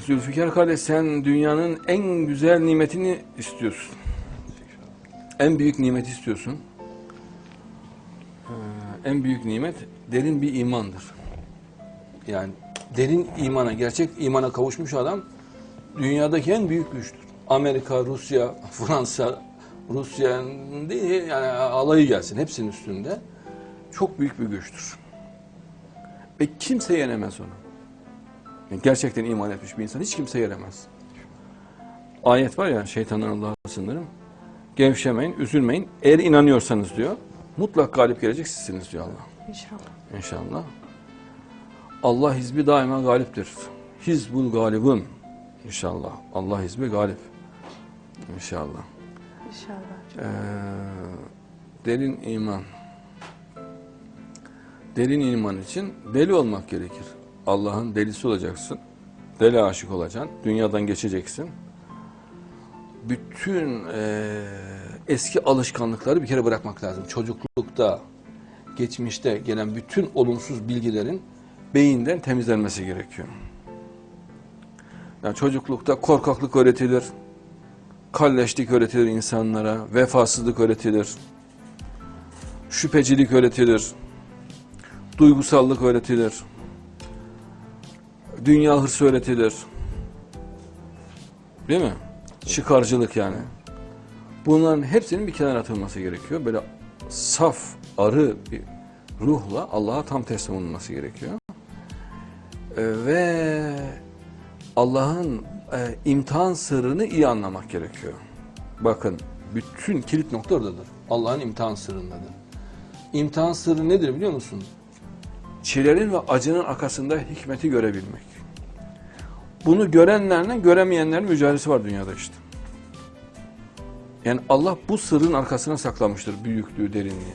Zülfikar kardeş sen dünyanın en güzel nimetini istiyorsun. En büyük nimeti istiyorsun. Ee, en büyük nimet derin bir imandır. Yani derin imana, gerçek imana kavuşmuş adam dünyadaki en büyük güçtür. Amerika, Rusya, Fransa, Rusya değil yani alayı gelsin hepsinin üstünde. Çok büyük bir güçtür. Ve kimse yenemez onu. Yani gerçekten iman etmiş bir insan hiç kimse yenemez. Ayet var ya şeytandan Allah'a sınırım. Gevşemeyin, üzülmeyin. Eğer inanıyorsanız diyor, mutlak galip gelecek sizsiniz diyor Allah. İnşallah. İnşallah. Allah hizbi daima galiptir. Hizbul galibun. İnşallah. Allah hizbi galip. İnşallah. İnşallah. Ee, derin iman. Derin iman için deli olmak gerekir. Allah'ın delisi olacaksın. Deli aşık olacaksın. Dünyadan geçeceksin. Bütün eee, eski alışkanlıkları bir kere bırakmak lazım. Çocuklukta, geçmişte gelen bütün olumsuz bilgilerin beyinden temizlenmesi gerekiyor. Yani çocuklukta korkaklık öğretilir, kalleşlik öğretilir insanlara, vefasızlık öğretilir, şüphecilik öğretilir, duygusallık öğretilir, dünya hırsı öğretilir. Değil mi? Çıkarcılık yani. Bunların hepsinin bir kenara atılması gerekiyor. Böyle saf, arı bir ruhla Allah'a tam teslim olunması gerekiyor. Ee, ve Allah'ın e, imtihan sırrını iyi anlamak gerekiyor. Bakın bütün kilit nokta oradadır. Allah'ın imtihan sırrındadır. İmtihan sırrı nedir biliyor musun? Çilerin ve acının arkasında hikmeti görebilmek. Bunu görenlerle göremeyenlerin mücadelesi var dünyada işte. Yani Allah bu sırrın arkasına saklamıştır büyüklüğü, derinliği.